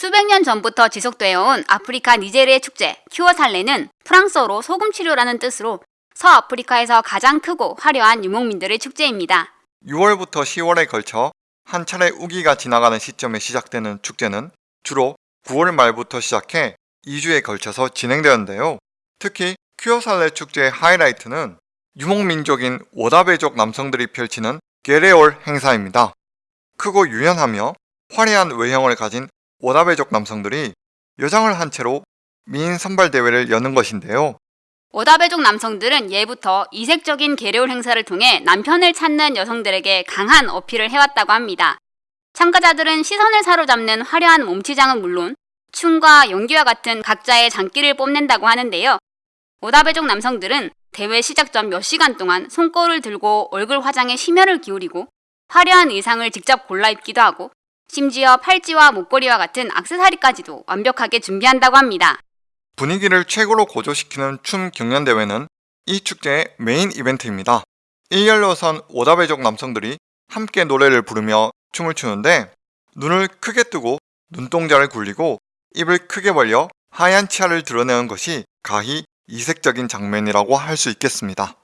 수백 년 전부터 지속되어 온 아프리카 니제르의 축제 큐어살레는 프랑스어로 소금 치료라는 뜻으로 서아프리카에서 가장 크고 화려한 유목민들의 축제입니다. 6월부터 10월에 걸쳐 한 차례 우기가 지나가는 시점에 시작되는 축제는 주로 9월 말부터 시작해 2주에 걸쳐서 진행되었는데요. 특히 큐어살레 축제의 하이라이트는 유목민족인 워다베족 남성들이 펼치는 게레올 행사입니다. 크고 유연하며 화려한 외형을 가진 워다베족 남성들이 여장을 한 채로 미인 선발 대회를 여는 것인데요. 오다베족 남성들은 예부터 이색적인 계려울 행사를 통해 남편을 찾는 여성들에게 강한 어필을 해왔다고 합니다. 참가자들은 시선을 사로잡는 화려한 몸치장은 물론 춤과 연기와 같은 각자의 장기를 뽐낸다고 하는데요. 오다베족 남성들은 대회 시작 전 몇 시간 동안 손거울을 들고 얼굴 화장에 심혈을 기울이고 화려한 의상을 직접 골라 입기도 하고 심지어 팔찌와 목걸이와 같은 악세사리까지도 완벽하게 준비한다고 합니다. 분위기를 최고로 고조시키는 춤 경연대회는 이 축제의 메인 이벤트입니다. 일렬로 선 오다베족 남성들이 함께 노래를 부르며 춤을 추는데 눈을 크게 뜨고 눈동자를 굴리고 입을 크게 벌려 하얀 치아를 드러내는 것이 가히 이색적인 장면이라고 할 수 있겠습니다.